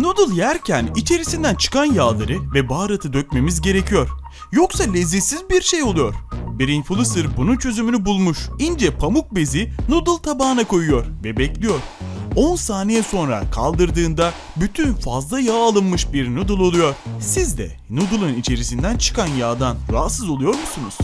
Noodle yerken içerisinden çıkan yağları ve baharatı dökmemiz gerekiyor. Yoksa lezzetsiz bir şey oluyor. Bir influencer bunun çözümünü bulmuş. İnce pamuk bezi noodle tabağına koyuyor ve bekliyor. 10 saniye sonra kaldırdığında bütün fazla yağ alınmış bir noodle oluyor. Siz de noodle'ın içerisinden çıkan yağdan rahatsız oluyor musunuz?